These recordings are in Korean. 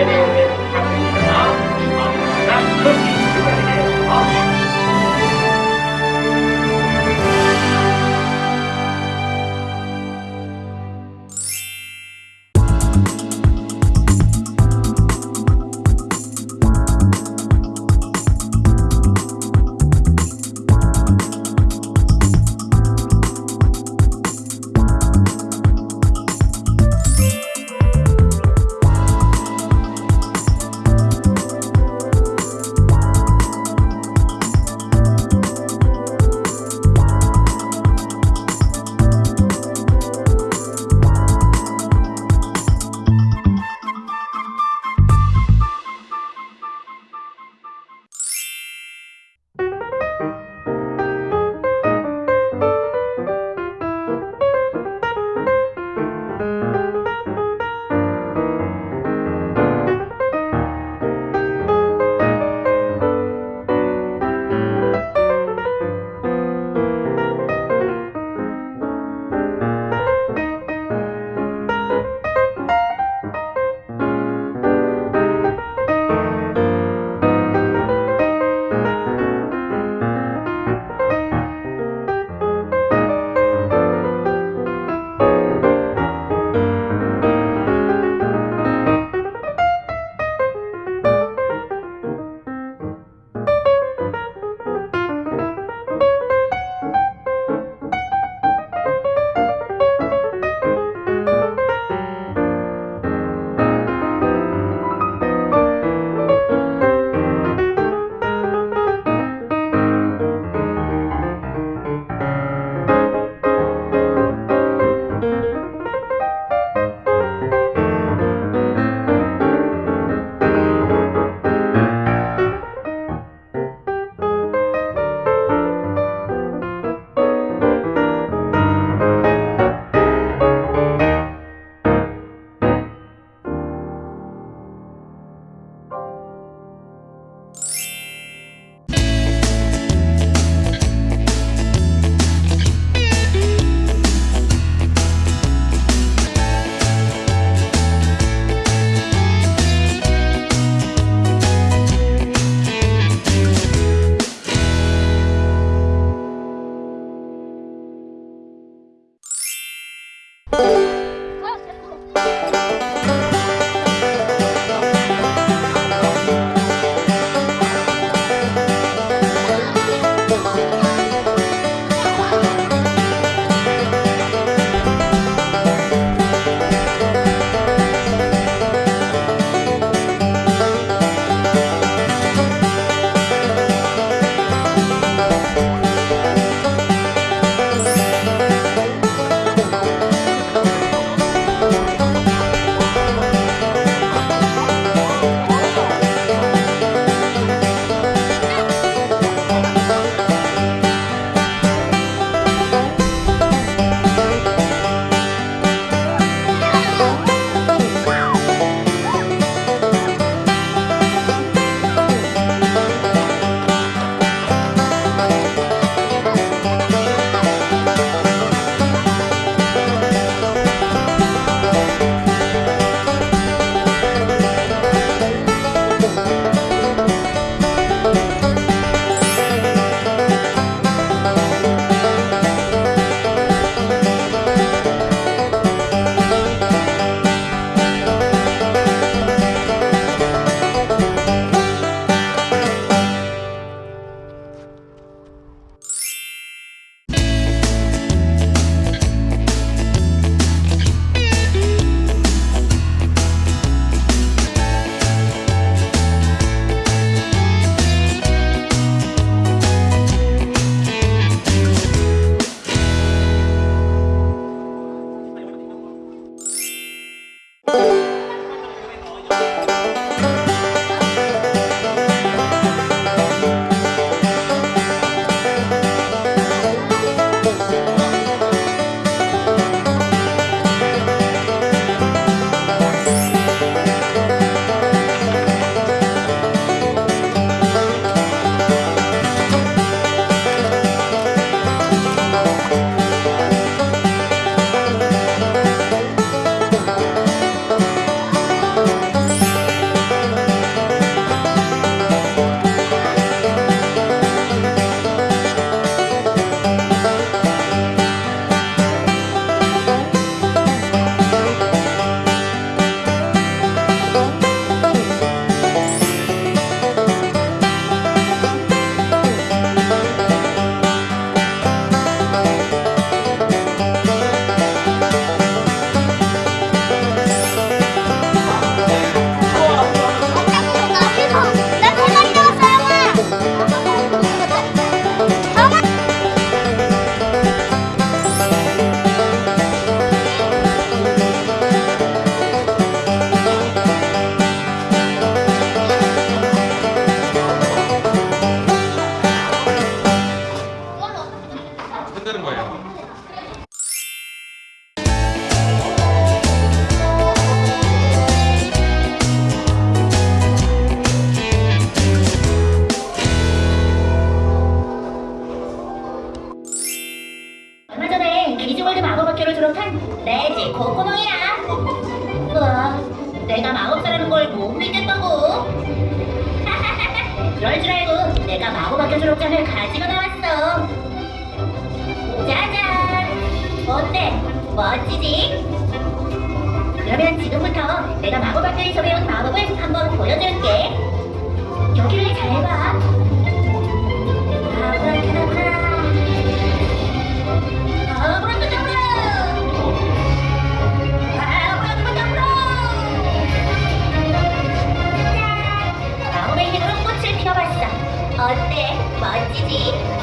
이 어때? 멋지지? 그러면 지금부터 내가 마법 학교에서 배운 마법을 한번 보여줄게. 여기를 잘 봐. 어때? 멋지지?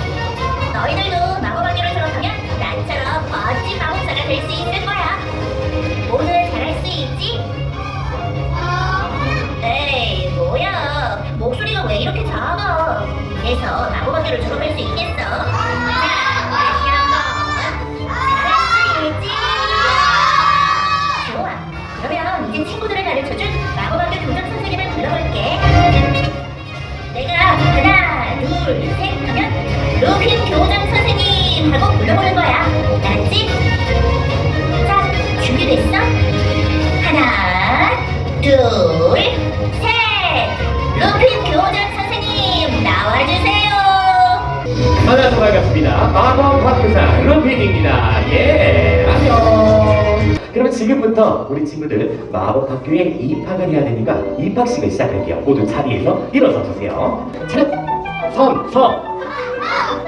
그래서 마법학교를 졸업할 수 있겠어? 자, 다시 한번. 잘할 수 있지? 좋아. 그러면 이제 친구들을 가르쳐준 마법학교 교장 선생님을 불러볼게. 내가 하나, 둘, 셋 하면 루핀 교장 선생님 하고 불러보는 거야. 알았지? 자, 준비됐어? 하나, 둘, 만나서 반갑습니다. 마법 학교사 루핀입니다. 예, 안녕. 그럼 지금부터 우리 친구들 마법 학교에 입학을 해야 되니까 입학식을 시작할게요. 모두 자리에서 일어서 주세요. 차렷, 선, 서.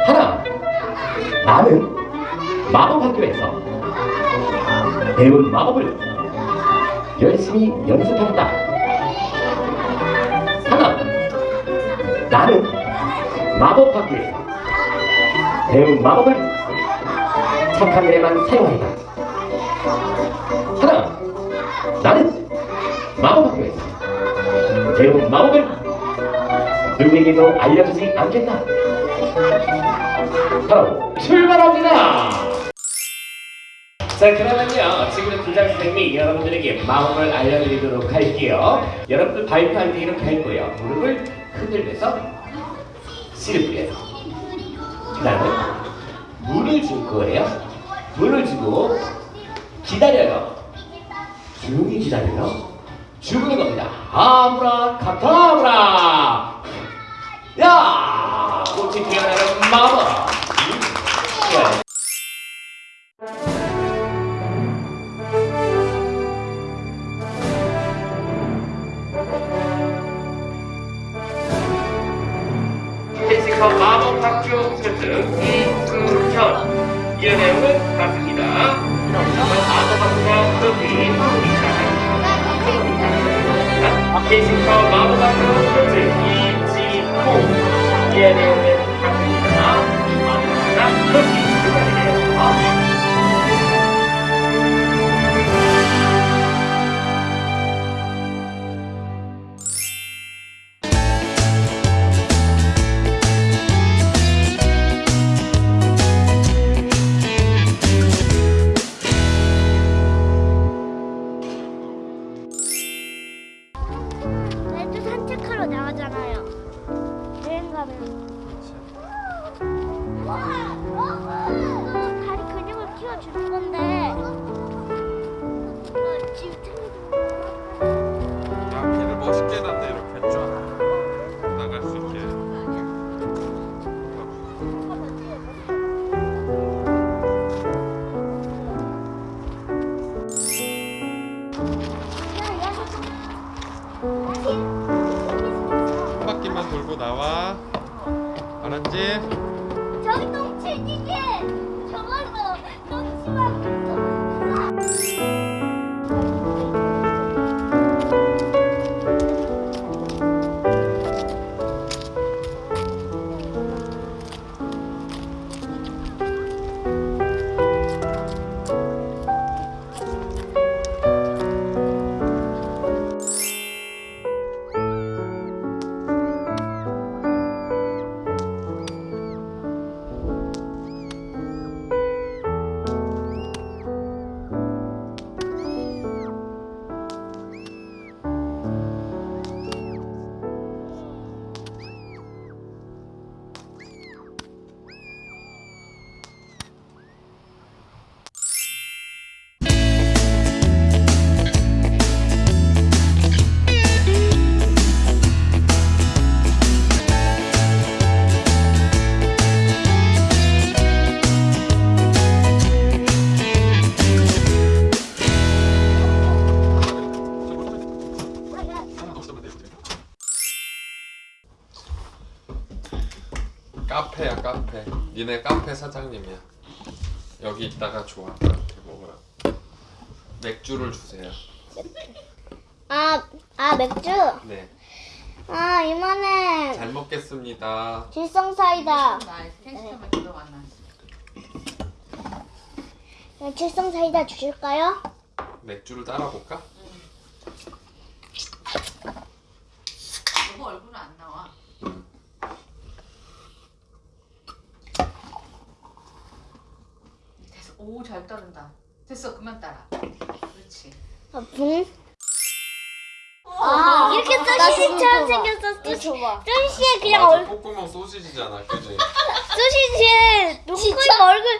하나. 나는 마법 학교에서 배운 마법을 열심히 연습한다. 하나. 나는 마법 학교에서 배운 마법을 착한 일에만 사용한다. 하나, 나는 마법학교에서 배운 마법을 누구에게도 알려주지 않겠다. 바로 출발합니다. 자 그러면요 지금은 교장 선생님이 여러분들에게 마법을 알려드리도록 할게요. 여러분들 발표할 때 이렇게 할 거예요. 무릎을 흔들면서 씨를 뿌려요. 그 다음에 물을 줄 거예요. 물을 주고 기다려요. 조용히 기다려요. 주문는 겁니다. 아브라카타브라. 야, 꽃이 피어나는 마법. 음, 좋아요. 피지컬 마법 학교 스승 이승현 이의 내용은 같습니다. 마법 학교가 그룹이 피지컬 마법 학교 스승 이지호 이의 내용은 같습니다. 마법 학교가 그룹이 근육을 키워주는 건데. 어, 지금 야, 길을 멋있게 해놨네 이렇게 쫙 나갈 수 있게 한 바퀴만 돌고 나와 알았지? 저기 똥치기게 사장님이야. 여기 있다가 좋아. 나한테 먹으라. 맥주를 주세요. 아, 아 맥주? 네. 아 이만해. 잘 먹겠습니다. 질성 사이다. 나 텐시점에 들어갔나? 질성 사이다 주실까요? 맥주를 따라 볼까? 너무 얼굴은 안 나와. 됐어. 오, 잘 따른다. 됐어, 그만 따라. 그렇지. 아, 붕. 아, 아, 이렇게 소시지처럼 생겼어. 소시지에 그냥 맞아, 얼, 콧구멍 소시지잖아, 그지? 소시지에 눈코입 얼굴,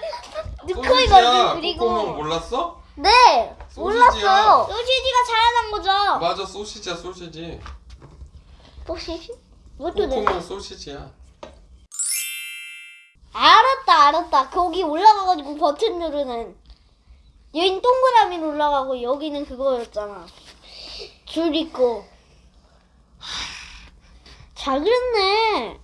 눈코입 얼굴 소시지야. 그리고. 콧구멍 몰랐어? 네, 소시지야. 몰랐어요. 소시지가 자라난 거죠. 맞아, 소시지야, 소시지. 소시지? 이것도 네. 콧구멍 소시지야. 알았다, 알았다. 거기 올라가가지고 버튼 누르는. 여긴 동그라미로 올라가고 여기는 그거였잖아. 줄 있고. 하, 잘 그렸네.